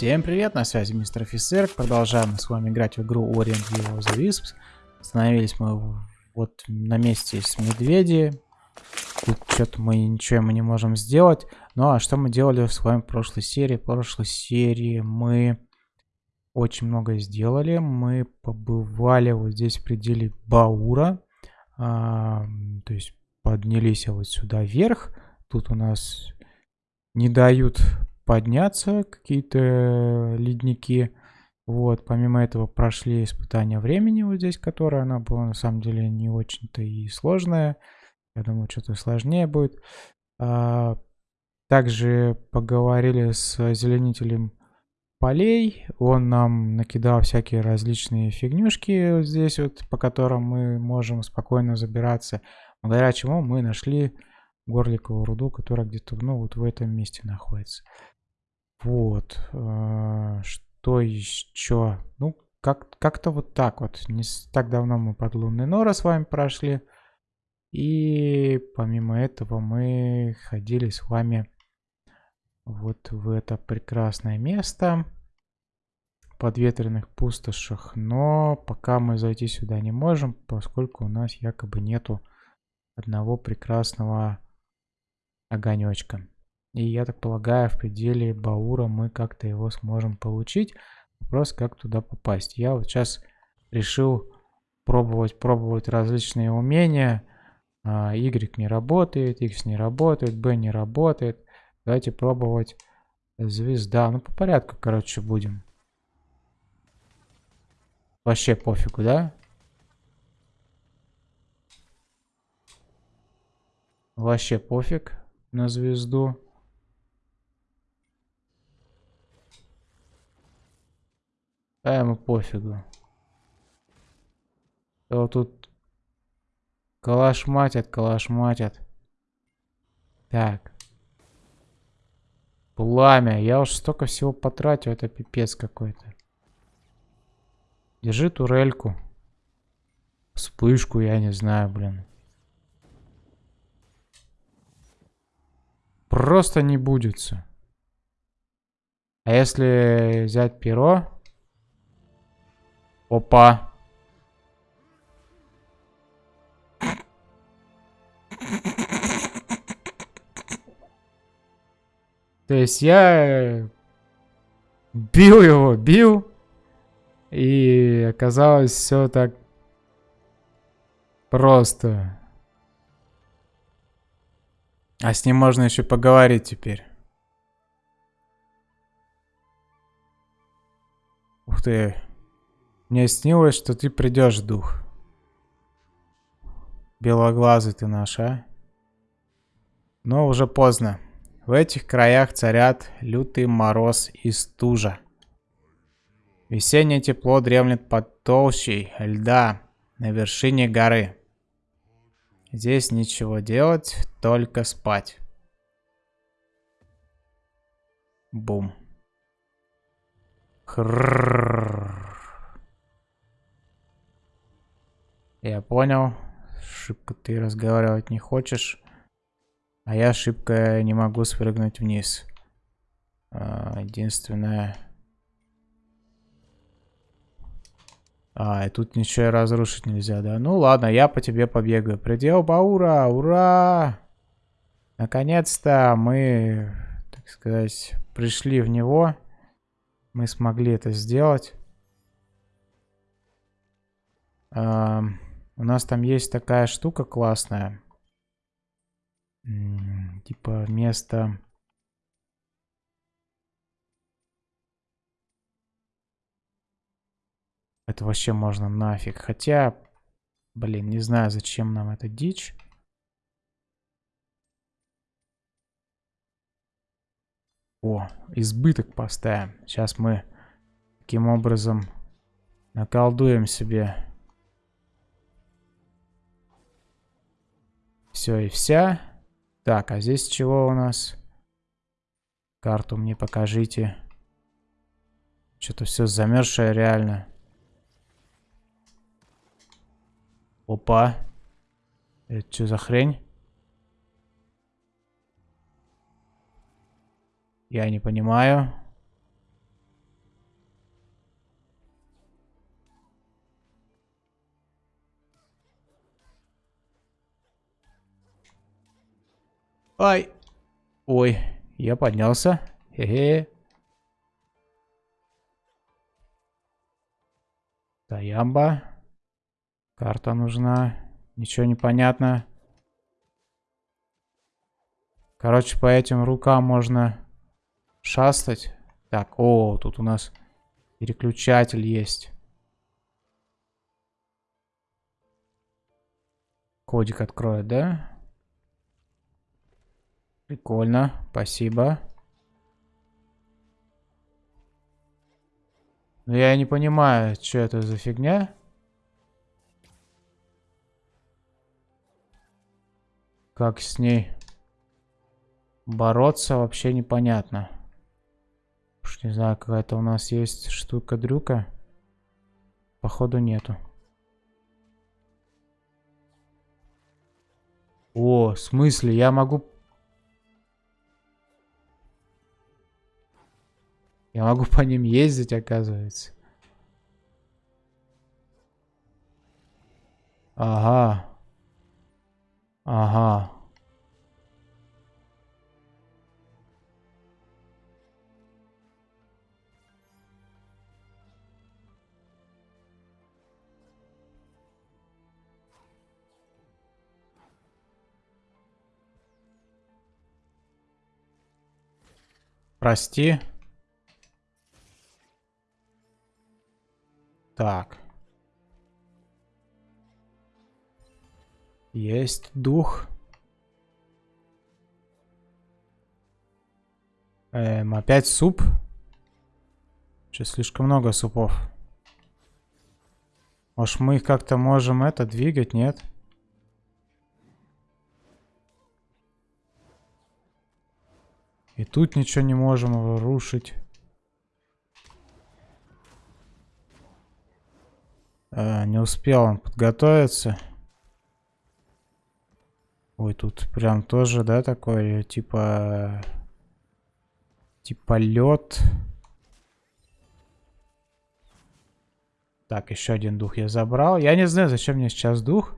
Всем привет, на связи мистер офицер. Продолжаем с вами играть в игру Orient of the Wisps. Остановились мы вот на месте с медведи. Тут что-то мы ничего мы не можем сделать. Ну а что мы делали с вами в прошлой серии? В прошлой серии мы очень много сделали. Мы побывали вот здесь в пределе Баура. А, то есть поднялись вот сюда вверх. Тут у нас не дают подняться какие-то ледники. Вот, помимо этого прошли испытания времени вот здесь, которое она была на самом деле не очень-то и сложная. Я думаю, что-то сложнее будет. А, также поговорили с озеленителем полей. Он нам накидал всякие различные фигнюшки вот здесь вот, по которым мы можем спокойно забираться. Благодаря чему мы нашли горликовую руду, которая где-то, ну, вот в этом месте находится. Вот. Э, что еще? Ну, как-то как вот так вот. Не так давно мы под лунный нора с вами прошли. И помимо этого мы ходили с вами вот в это прекрасное место под ветреных пустошах. Но пока мы зайти сюда не можем, поскольку у нас якобы нету одного прекрасного огонечка. И я так полагаю, в пределе Баура мы как-то его сможем получить. Вопрос, как туда попасть. Я вот сейчас решил пробовать, пробовать различные умения. А, y не работает, X не работает, B не работает. Давайте пробовать звезда. Ну, по порядку, короче, будем. Вообще пофигу, да? Вообще пофиг на звезду. А ему пофигу. Вот тут калашматят, калашматят. Так. Пламя. Я уж столько всего потратил. Это пипец какой-то. Держи турельку. Вспышку, я не знаю, блин. Просто не будется. А если взять перо... Опа. То есть я бил его, бил. И оказалось все так просто. А с ним можно еще поговорить теперь. Ух ты. Мне снилось, что ты придешь, дух. Белоглазый ты наш, а? Но уже поздно. В этих краях царят лютый мороз и стужа. Весеннее тепло дремлет под толщей льда на вершине горы. Здесь ничего делать, только спать. Бум. Хрррррр. Я понял. Шибко ты разговаривать не хочешь. А я шибко не могу спрыгнуть вниз. А, единственное... А, и тут ничего и разрушить нельзя, да? Ну ладно, я по тебе побегаю. Предел Баура, ура! Наконец-то мы, так сказать, пришли в него. Мы смогли это сделать. Эм... У нас там есть такая штука классная. Типа место... Это вообще можно нафиг. Хотя, блин, не знаю, зачем нам эта дичь. О, избыток поставим. Сейчас мы таким образом наколдуем себе Все и вся. Так, а здесь чего у нас? Карту мне покажите. Что-то все замерзшее реально. Опа. Это что за хрень? Я не понимаю. Ай! Ой, я поднялся. Хе-хе. Таямба. Карта нужна. Ничего не понятно. Короче, по этим рукам можно шастать. Так, о, тут у нас переключатель есть. Кодик откроет, да? Прикольно, спасибо. Но я не понимаю, что это за фигня. Как с ней бороться, вообще непонятно. Уж не знаю, какая-то у нас есть штука-дрюка. Походу нету. О, в смысле? Я могу Я могу по ним ездить, оказывается. Ага. Ага. Прости. Так. Есть дух. Эм, опять суп. Что, слишком много супов. Может, мы их как-то можем это двигать, нет? И тут ничего не можем рушить. А, не успел он подготовиться. Ой, тут прям тоже, да, такой, типа... Типа лед. Так, еще один дух я забрал. Я не знаю, зачем мне сейчас дух.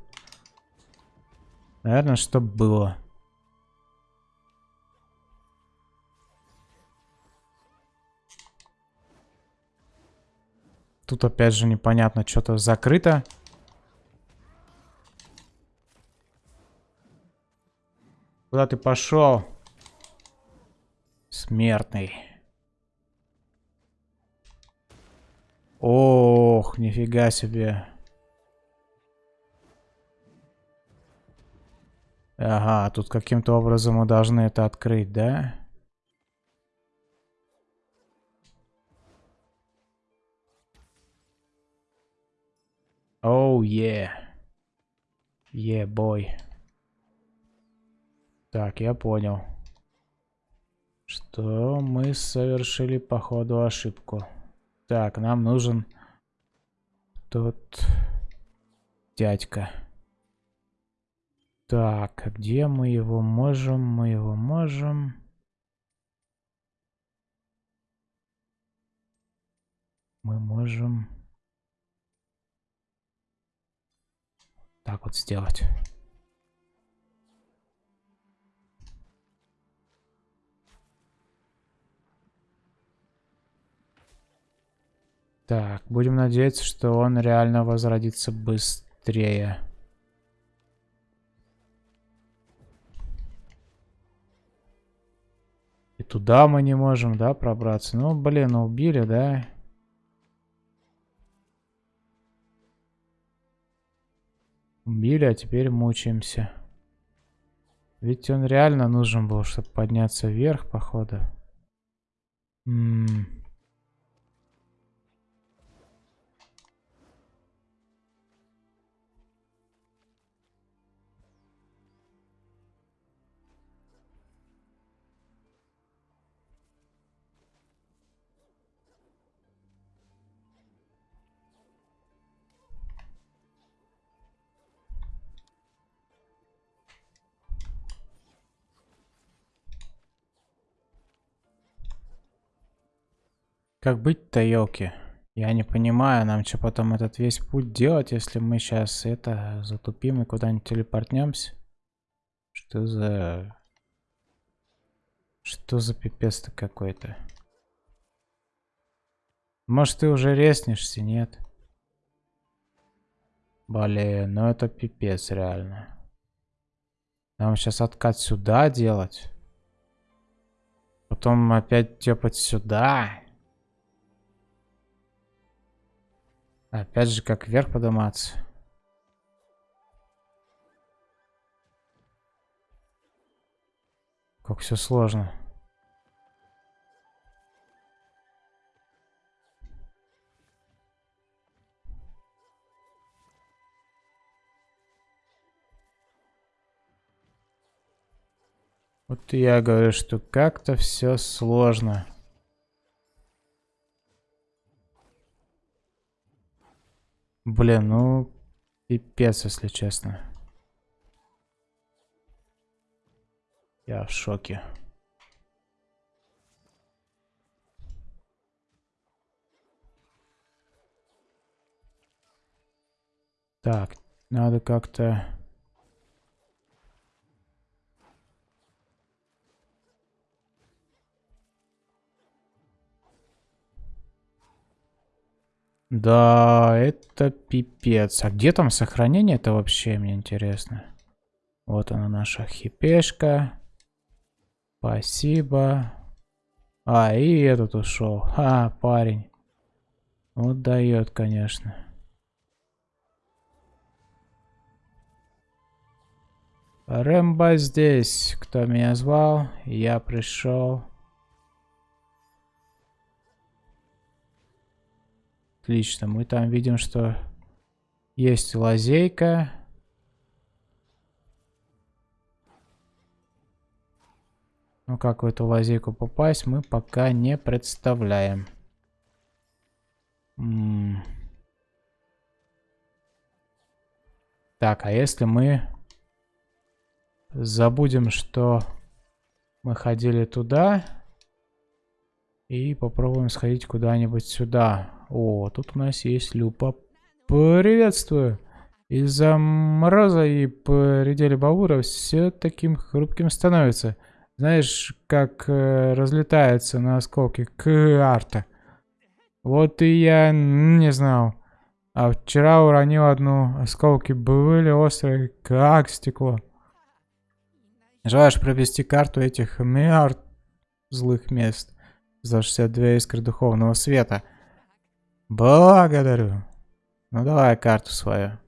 Наверное, чтобы было. Тут опять же непонятно, что-то закрыто. Куда ты пошел? Смертный. Ох, нифига себе. Ага, тут каким-то образом мы должны это открыть, да? Оу, oh, yeah. Yeah, boy. Так, я понял. Что мы совершили, походу, ошибку. Так, нам нужен тот дядька. Так, где мы его можем? Мы его можем... Мы можем... так вот сделать. Так, будем надеяться, что он реально возродится быстрее. И туда мы не можем, да, пробраться? Ну, блин, убили, да? Убили, а теперь мучаемся. Ведь он реально нужен был, чтобы подняться вверх, походу. М Как быть-то, елки? Я не понимаю, нам что потом этот весь путь делать, если мы сейчас это затупим и куда-нибудь телепортнемся? Что за Что за пипец-то какой-то? Может, ты уже резнешься, нет? Блин, ну это пипец реально. Нам сейчас откат сюда делать. Потом опять тепать сюда. Опять же, как вверх подниматься. Как все сложно. Вот я говорю, что как-то все сложно. Блин, ну пипец, если честно. Я в шоке. Так, надо как-то... Да, это пипец. А где там сохранение это вообще, мне интересно. Вот она наша хипешка. Спасибо. А, и этот ушел. А, парень. Вот дает, конечно. Рэмбо здесь. Кто меня звал? Я пришел. Отлично. Мы там видим, что есть лазейка. Но как в эту лазейку попасть, мы пока не представляем. М -м так, а если мы забудем, что мы ходили туда и попробуем сходить куда-нибудь сюда. О, тут у нас есть люпа. Приветствую! Из-за мороза и пределе Баура все таким хрупким становится. Знаешь, как э, разлетается на осколки карта. Вот и я не знал. А вчера уронил одну. Осколки были острые, как стекло. Желаешь провести карту этих миллиард злых мест за 62 искры духовного света? Благодарю. Ну давай карту свою.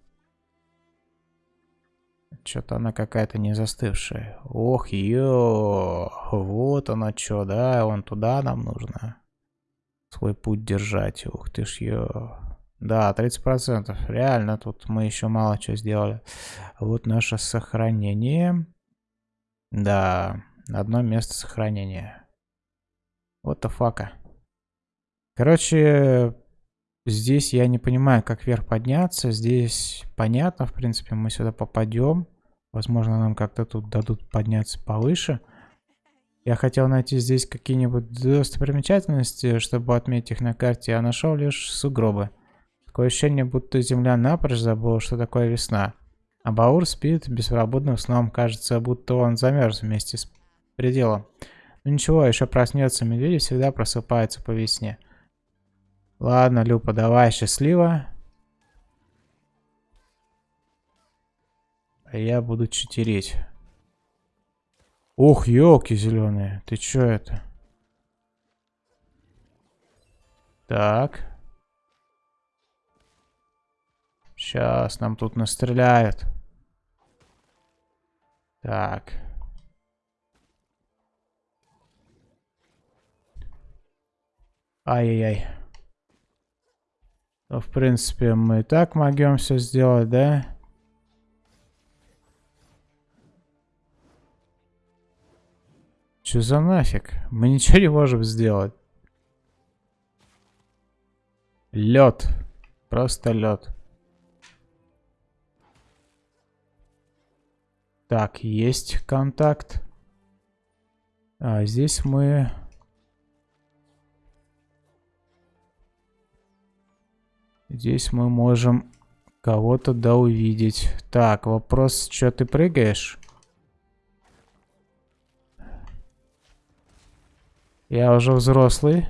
Что-то она какая-то не застывшая. Ох, ё, вот она что, да, вон туда нам нужно свой путь держать. Ух ты ж, ё. Да, 30%. Реально, тут мы еще мало чего сделали. Вот наше сохранение. Да, одно место сохранения. Вот the fuck. Короче, Здесь я не понимаю, как вверх подняться. Здесь понятно, в принципе, мы сюда попадем. Возможно, нам как-то тут дадут подняться повыше. Я хотел найти здесь какие-нибудь достопримечательности, чтобы отметить их на карте, а нашел лишь сугробы. Такое ощущение, будто земля напрочь забыла, что такое весна. А Баур спит беспробудным сном. Кажется, будто он замерз вместе с пределом. Ну ничего, еще проснется. Медведи всегда просыпаются по весне. Ладно, Люпа, давай, счастливо. А я буду читерить. Ух, елки зеленые. Ты чё это? Так. Сейчас нам тут настреляют. Так. Ай-яй-яй. В принципе, мы и так могем все сделать, да? Что за нафиг? Мы ничего не можем сделать. Лед. Просто лед. Так, есть контакт. А здесь мы Здесь мы можем кого-то да увидеть. Так, вопрос, что ты прыгаешь? Я уже взрослый.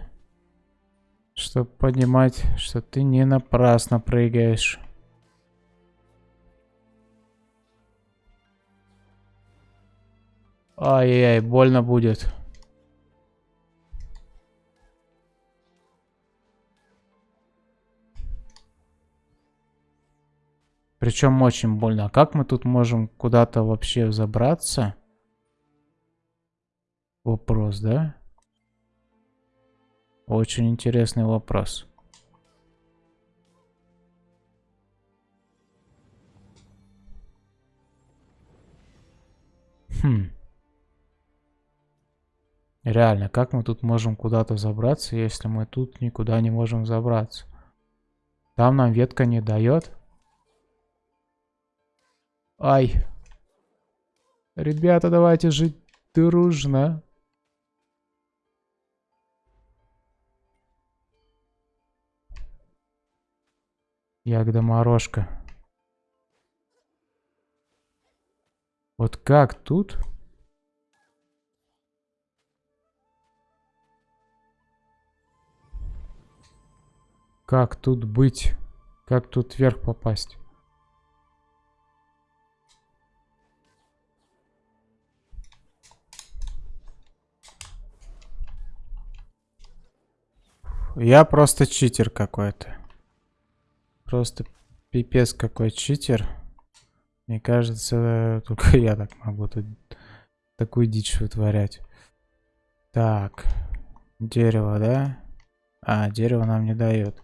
Чтобы понимать, что ты не напрасно прыгаешь. Ай-яй, больно будет. Причем очень больно. А как мы тут можем куда-то вообще забраться? Вопрос, да? Очень интересный вопрос. Хм. Реально, как мы тут можем куда-то забраться, если мы тут никуда не можем забраться? Там нам ветка не дает. Ай. Ребята, давайте жить дружно. Ягода морожка. Вот как тут? Как тут быть? Как тут вверх попасть? Я просто читер какой-то. Просто пипец какой читер. Мне кажется, только я так могу тут такую дичь вытворять. Так. Дерево, да? А, дерево нам не дает.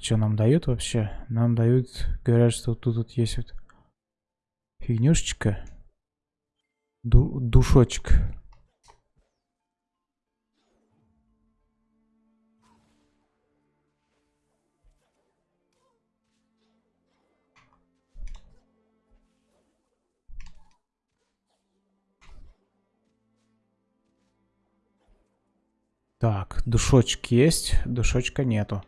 Что нам дают вообще? Нам дают, говорят, что тут, тут есть вот фигнюшечка. Ду душочек. Так, душочек есть, душочка нету.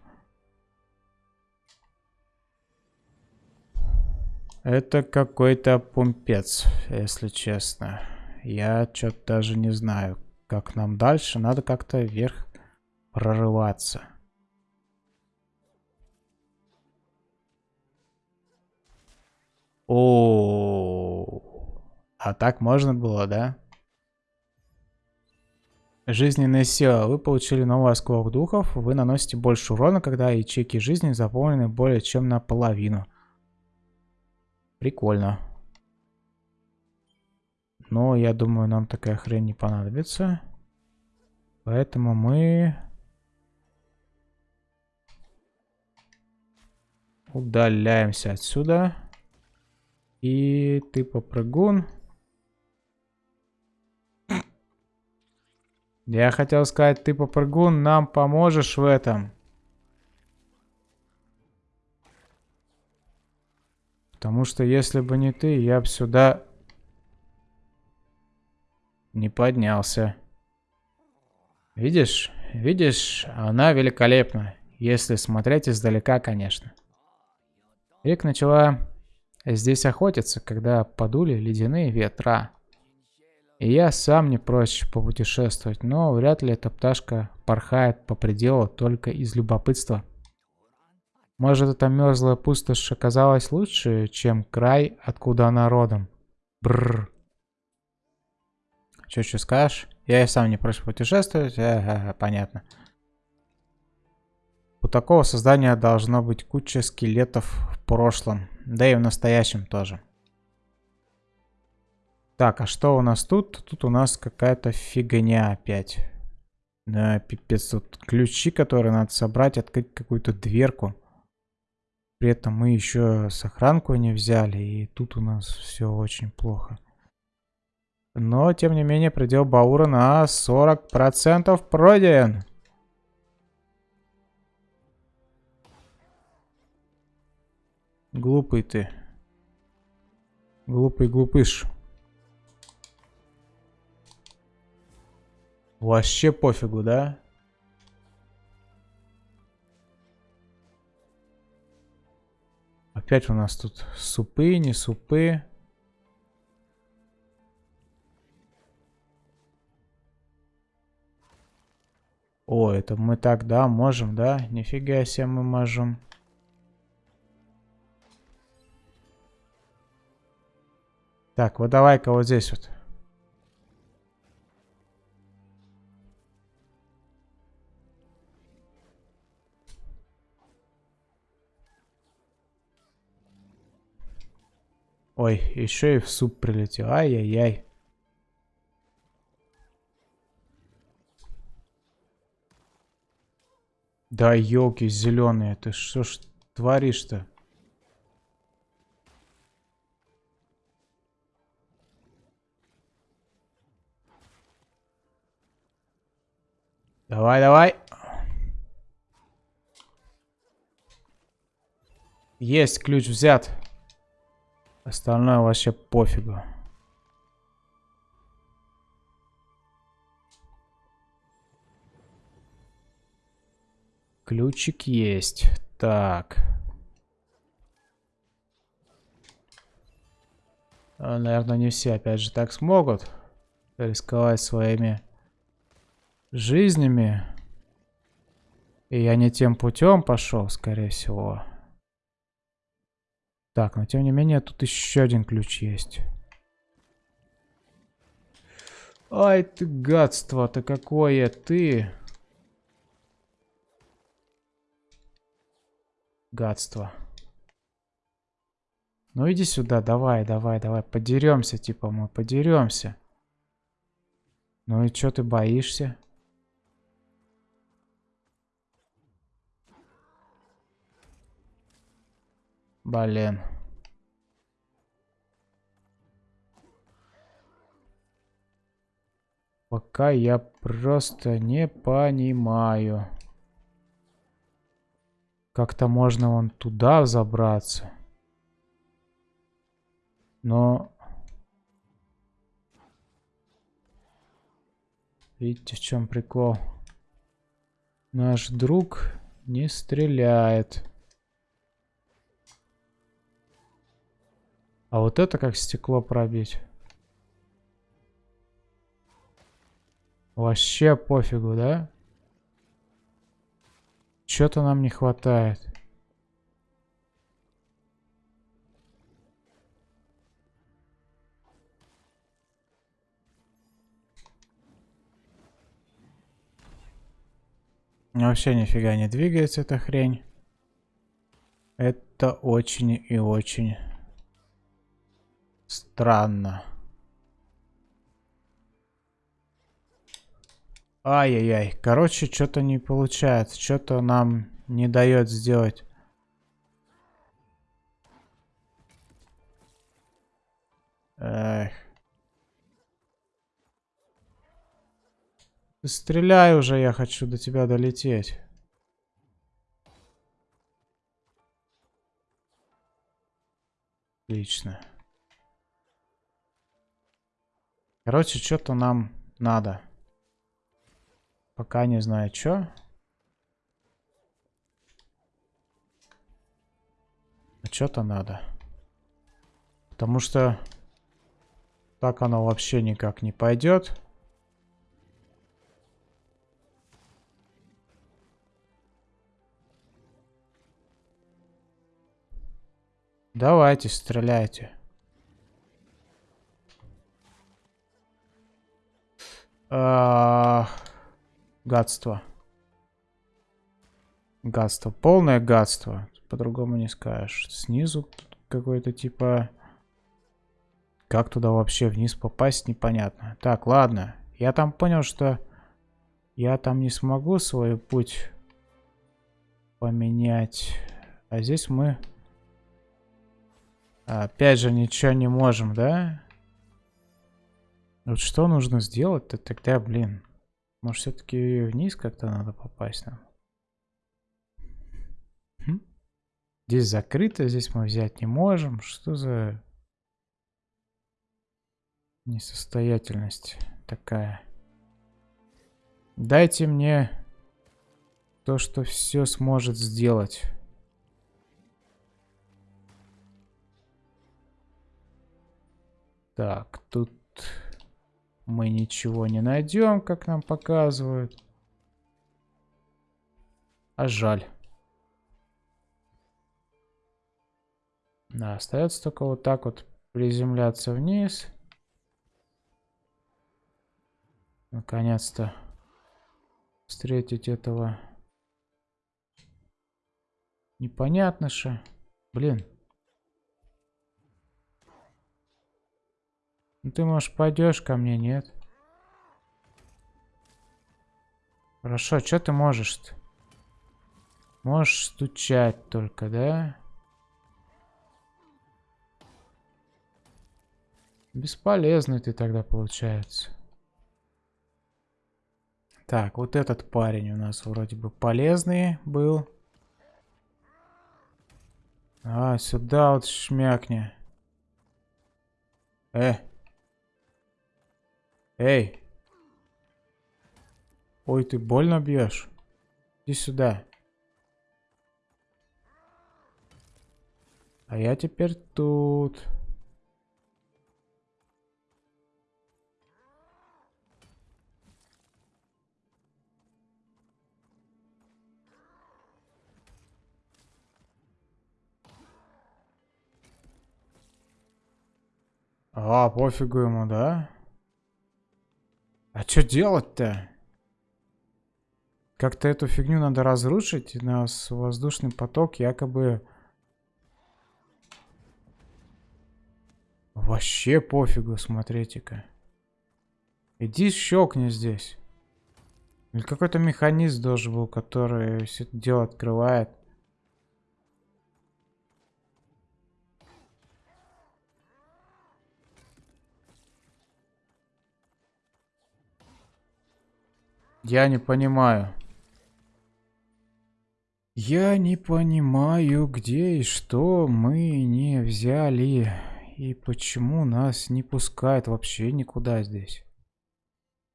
Это какой-то пумпец, если честно. Я что-то даже не знаю, как нам дальше. Надо как-то вверх прорываться. О, а так можно было, да? Жизненная сила. Вы получили новый осколок духов. Вы наносите больше урона, когда ячейки жизни заполнены более чем наполовину. Прикольно. Но я думаю, нам такая хрень не понадобится. Поэтому мы... Удаляемся отсюда. И ты попрыгун. Я хотел сказать, ты попрыгун, нам поможешь в этом. Потому что если бы не ты, я бы сюда не поднялся. Видишь? Видишь, она великолепна. Если смотреть издалека, конечно. Рик начала здесь охотиться, когда подули ледяные ветра. И я сам не прочь попутешествовать, но вряд ли эта пташка порхает по пределу только из любопытства. Может, эта мерзлая пустошь оказалась лучше, чем край, откуда она родом? Бррр. Че, что скажешь? Я и сам не прочь путешествовать. Ага, понятно. У такого создания должно быть куча скелетов в прошлом. Да и в настоящем тоже. Так, а что у нас тут? Тут у нас какая-то фигня опять. Да, пипец, тут ключи, которые надо собрать, открыть какую-то дверку. При этом мы еще сохранку не взяли, и тут у нас все очень плохо. Но, тем не менее, предел Баура на 40% пройден. Глупый ты. Глупый глупыш. Вообще пофигу, да? Опять у нас тут супы, не супы. О, это мы так, да, можем, да? Нифига себе мы можем. Так, вот давай-ка вот здесь вот. Ой, еще и в суп прилетел. Ай-яй-яй. Да елки зеленые, ты что ж творишь-то? Давай, давай. Есть, ключ взят. Остальное вообще пофигу. Ключик есть. Так. А, наверное, не все опять же так смогут рисковать своими жизнями. И я не тем путем пошел, скорее всего. Так, но тем не менее, тут еще один ключ есть. Ай ты гадство-то какое ты. Гадство. Ну иди сюда, давай, давай, давай, подеремся, типа мы подеремся. Ну и что ты боишься? Блин. Пока я просто не понимаю. Как-то можно вон туда забраться. Но... Видите, в чем прикол? Наш друг не стреляет. А вот это как стекло пробить? Вообще пофигу, да? Чё-то нам не хватает. Вообще нифига не двигается эта хрень. Это очень и очень Странно. Ай-яй-яй. Короче, что-то не получается. Что-то нам не дает сделать. Эх. Стреляй уже, я хочу до тебя долететь. Отлично. Короче, что-то нам надо. Пока не знаю, что. А что-то надо. Потому что так оно вообще никак не пойдет. Давайте, стреляйте. Гадство. Гадство. Полное гадство. По-другому не скажешь. Снизу какой-то типа... Как туда вообще вниз попасть, непонятно. Так, ладно. Я там понял, что я там не смогу свой путь поменять. А здесь мы... Опять же, ничего не можем, да? Вот что нужно сделать-то тогда, блин? Может, все-таки вниз как-то надо попасть нам? Хм? Здесь закрыто, здесь мы взять не можем. Что за несостоятельность такая? Дайте мне то, что все сможет сделать. Так, тут мы ничего не найдем, как нам показывают. А жаль. Да, остается только вот так вот приземляться вниз. Наконец-то встретить этого непонятно что. Блин. Ну ты, может, пойдешь ко мне, нет? Хорошо, что ты можешь-то? Можешь стучать только, да? Бесполезный ты тогда получается. Так, вот этот парень у нас вроде бы полезный был. А, сюда вот шмякни. Э. Эй. Ой, ты больно бьешь? Иди сюда. А я теперь тут. А, пофигу ему, да? А что делать-то? Как-то эту фигню надо разрушить. У нас воздушный поток якобы... Вообще пофигу, смотрите-ка. Иди щелкни здесь. Или какой-то механизм должен был, который все это дело открывает. Я не понимаю. Я не понимаю, где и что мы не взяли. И почему нас не пускают вообще никуда здесь.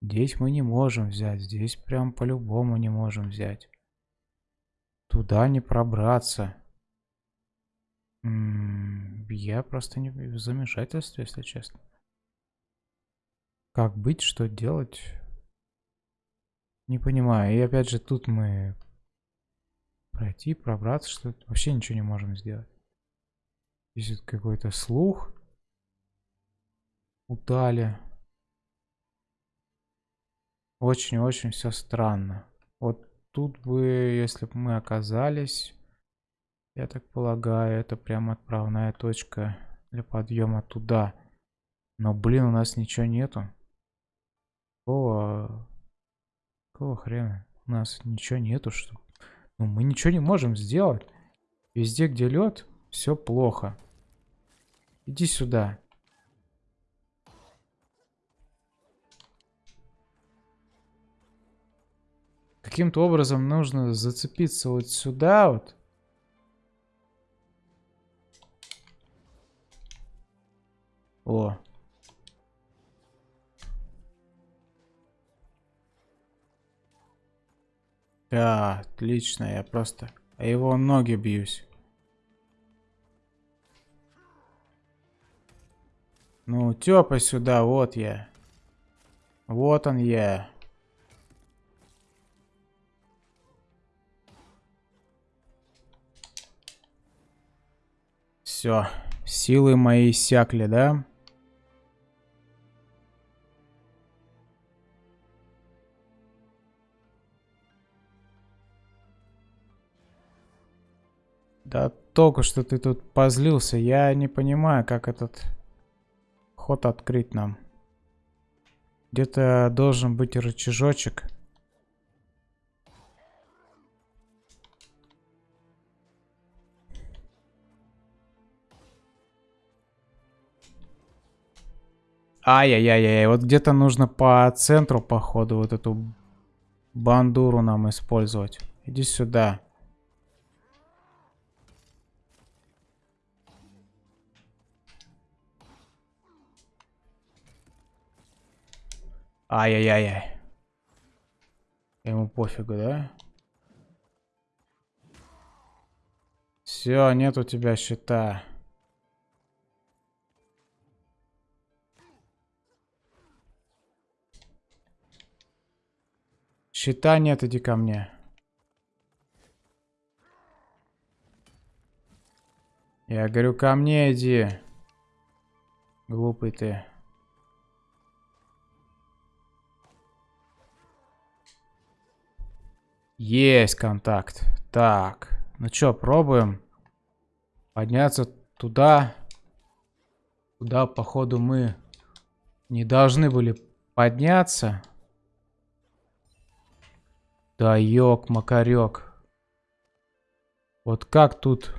Здесь мы не можем взять. Здесь прям по-любому не можем взять. Туда не пробраться. М -м, я просто не в замешательстве, если честно. Как быть, что делать? Не понимаю. И опять же тут мы пройти, пробраться, что -то. вообще ничего не можем сделать. Здесь какой-то слух. Утали. Очень-очень все странно. Вот тут бы, если бы мы оказались, я так полагаю, это прям отправная точка для подъема туда. Но, блин, у нас ничего нету. Какого Какого хрена? У нас ничего нету, что... Ну, мы ничего не можем сделать. Везде, где лед, все плохо. Иди сюда. Каким-то образом нужно зацепиться вот сюда вот. О, Да, отлично, я просто... А его ноги бьюсь. Ну, тёпа сюда, вот я. Вот он я. Все, силы мои иссякли, да? Да только что ты тут позлился. Я не понимаю, как этот ход открыть нам. Где-то должен быть рычажочек. Ай-яй-яй-яй. Вот где-то нужно по центру, походу, вот эту бандуру нам использовать. Иди сюда. Ай-яй-яй-яй. Ему пофигу, да? Все, нет у тебя счета. Счета нет, иди ко мне. Я говорю, ко мне иди. Глупый ты. Есть контакт. Так. Ну чё, пробуем подняться туда. Куда, походу, мы не должны были подняться. Да ёк, макарёк. Вот как тут...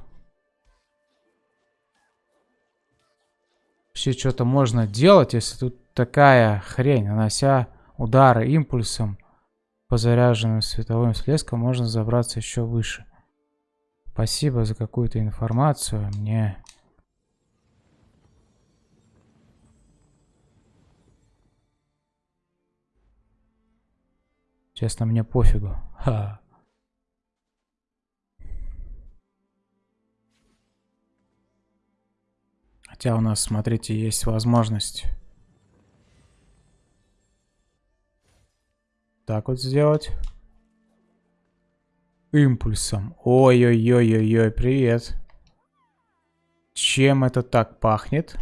Вообще что-то можно делать, если тут такая хрень, нанося удары импульсом по заряженным световым всплескам, можно забраться еще выше. Спасибо за какую-то информацию. Мне Честно, мне пофигу. Ха. Хотя у нас, смотрите, есть возможность так вот сделать. Импульсом. Ой-ой-ой-ой-ой, привет. Чем это так пахнет?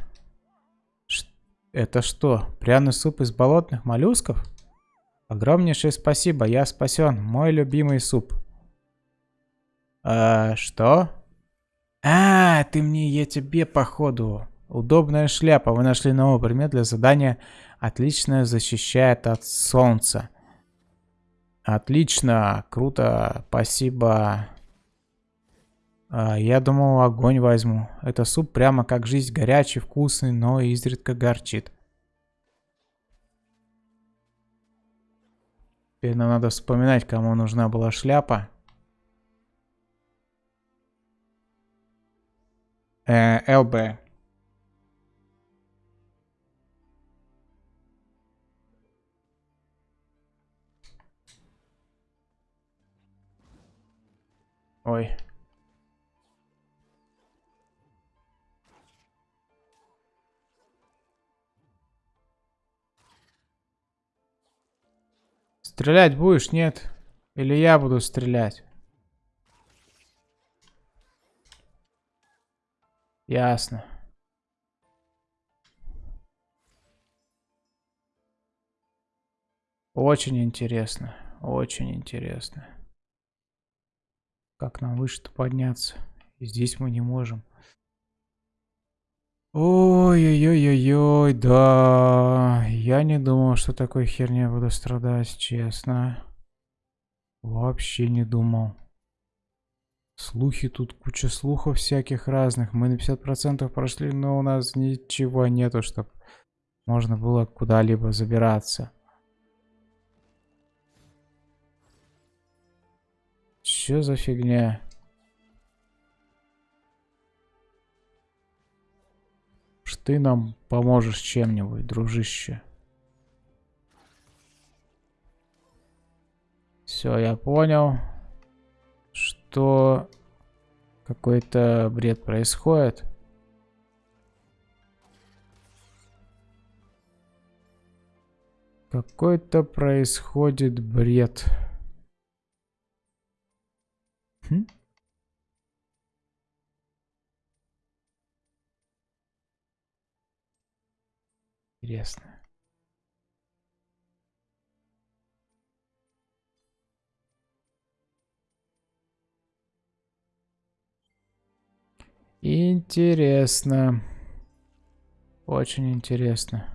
Это что, пряный суп из болотных моллюсков? Огромнейшее спасибо, я спасен. Мой любимый суп. А, что? А, ты мне, я тебе, походу. Удобная шляпа. Вы нашли новый предмет для задания. Отлично защищает от солнца. Отлично, круто, спасибо. А, я думал, огонь возьму. Это суп прямо как жизнь горячий, вкусный, но изредка горчит. Теперь нам надо вспоминать, кому нужна была шляпа. Э, ЛБ. Ой. Стрелять будешь, нет? Или я буду стрелять? Ясно. Очень интересно. Очень интересно. Как нам выше-то подняться? И здесь мы не можем. Ой-ой-ой-ой-ой, да. Я не думал, что такой херня буду страдать, честно. Вообще не думал. Слухи тут, куча слухов всяких разных. Мы на 50% прошли, но у нас ничего нету, чтобы можно было куда-либо забираться. Что за фигня? ты нам поможешь чем-нибудь, дружище. Все, я понял, что какой-то бред происходит. Какой-то происходит бред. Интересно. Интересно. Очень интересно.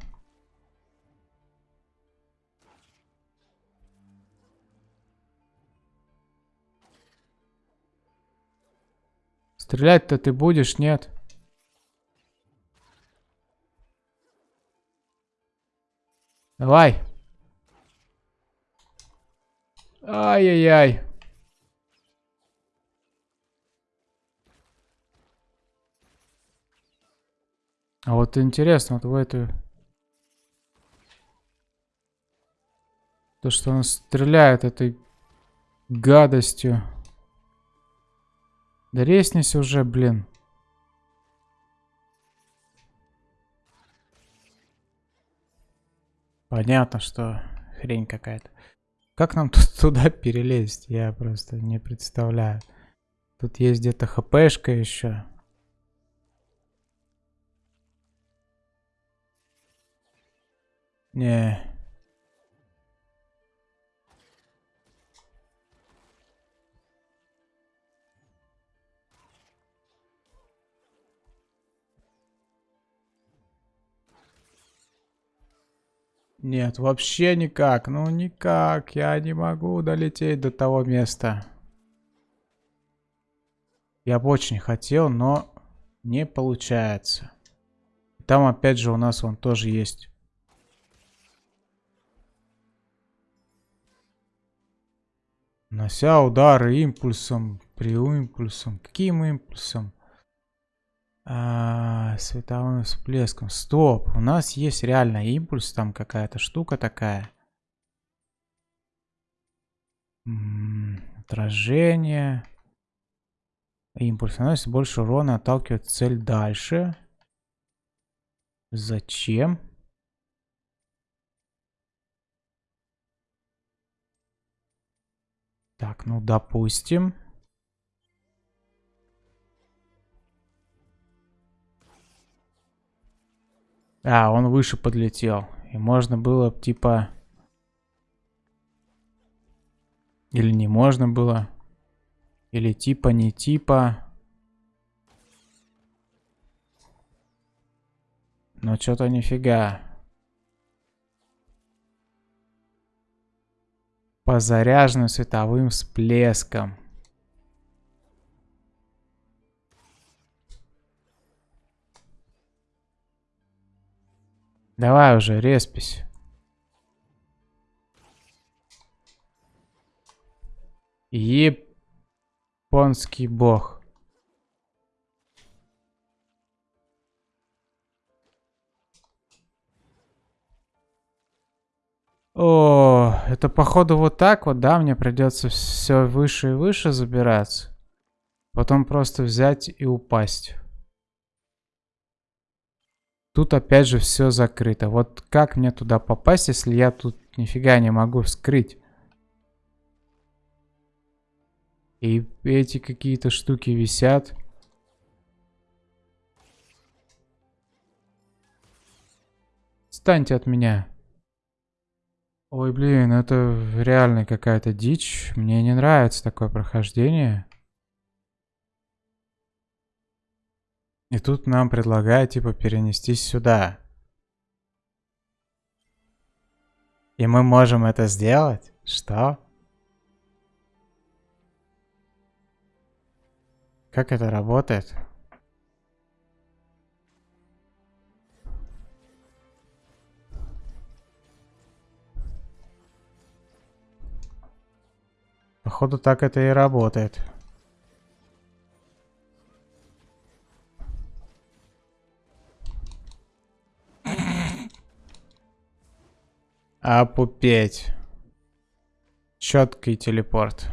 Стрелять-то ты будешь, нет? Давай. Ай-яй-яй. А вот интересно, вот в эту... То, что он стреляет этой гадостью. Да резнись уже, блин. Понятно, что хрень какая-то. Как нам тут туда перелезть? Я просто не представляю. Тут есть где-то хпшка еще. Не. Нет, вообще никак. Ну никак. Я не могу долететь до того места. Я бы очень хотел, но не получается. Там опять же у нас он тоже есть. Нося удары импульсом, при импульсом. Каким импульсом? А, световым всплеском. Стоп, у нас есть реально импульс, там какая-то штука такая. Отражение. Импульс наносит больше урона, отталкивает цель дальше. Зачем? Так, ну допустим. А, он выше подлетел. И можно было, типа... Или не можно было. Или типа, не типа. Но что-то нифига. По заряженным световым всплескам. Давай уже, респись. Японский бог. О, это походу вот так вот, да? Мне придется все выше и выше забираться. Потом просто взять и упасть. Тут опять же все закрыто. Вот как мне туда попасть, если я тут нифига не могу вскрыть? И эти какие-то штуки висят. Станьте от меня. Ой, блин, это реально какая-то дичь. Мне не нравится такое прохождение. И тут нам предлагают, типа, перенестись сюда. И мы можем это сделать? Что? Как это работает? Походу так это и работает. Опупеть. Четкий телепорт.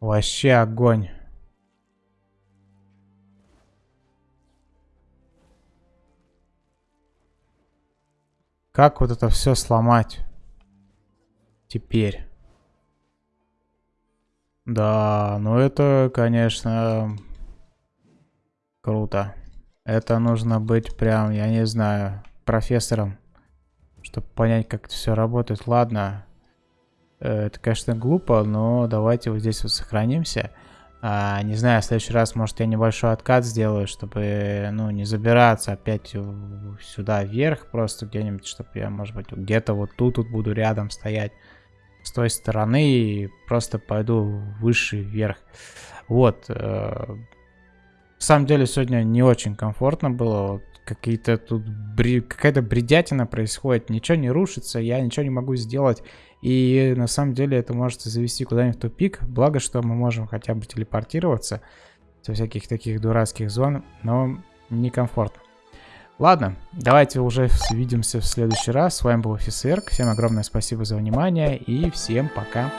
Вообще огонь. Как вот это все сломать? Теперь. Да, ну это, конечно, круто. Это нужно быть прям, я не знаю, профессором, чтобы понять, как это все работает. Ладно, э, это, конечно, глупо, но давайте вот здесь вот сохранимся. А, не знаю, в следующий раз, может, я небольшой откат сделаю, чтобы, ну, не забираться опять сюда вверх, просто где-нибудь, чтобы я, может быть, где-то вот тут, тут буду рядом стоять с той стороны и просто пойду выше вверх. Вот. Э, на самом деле сегодня не очень комфортно было. Вот Какие-то тут бри... какая-то бредятина происходит. Ничего не рушится, я ничего не могу сделать. И на самом деле это может завести куда-нибудь в тупик. Благо, что мы можем хотя бы телепортироваться со всяких таких дурацких зон, но некомфортно. Ладно, давайте уже увидимся в следующий раз. С вами был офицер. Всем огромное спасибо за внимание и всем пока.